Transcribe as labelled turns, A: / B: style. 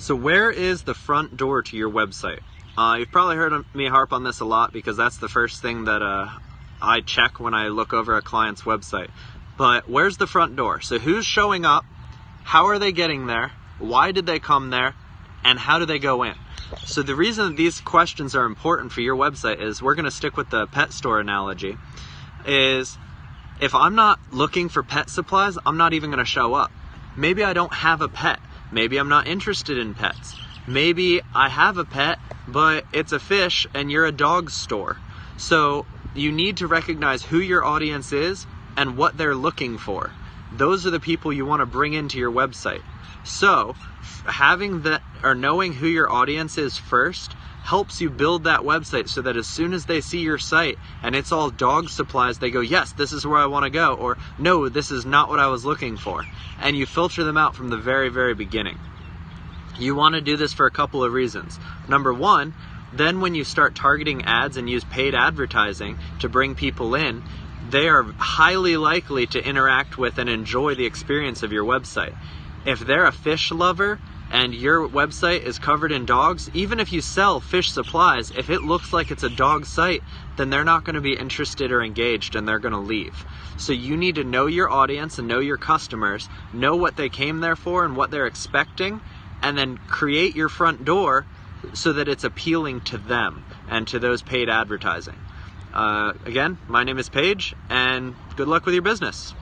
A: So where is the front door to your website? Uh, you've probably heard me harp on this a lot because that's the first thing that uh, I check when I look over a client's website. But where's the front door? So who's showing up? How are they getting there? Why did they come there? And how do they go in? So the reason these questions are important for your website is we're going to stick with the pet store analogy is if I'm not looking for pet supplies, I'm not even going to show up. Maybe I don't have a pet. Maybe I'm not interested in pets. Maybe I have a pet, but it's a fish and you're a dog store. So you need to recognize who your audience is and what they're looking for. Those are the people you want to bring into your website. So having that or knowing who your audience is first helps you build that website so that as soon as they see your site and it's all dog supplies, they go, yes, this is where I want to go, or no, this is not what I was looking for. And you filter them out from the very, very beginning. You want to do this for a couple of reasons. Number one, then when you start targeting ads and use paid advertising to bring people in, they are highly likely to interact with and enjoy the experience of your website. If they're a fish lover, and your website is covered in dogs, even if you sell fish supplies, if it looks like it's a dog site, then they're not going to be interested or engaged and they're going to leave. So you need to know your audience and know your customers, know what they came there for and what they're expecting, and then create your front door so that it's appealing to them and to those paid advertising. Uh, again, my name is Paige, and good luck with your business.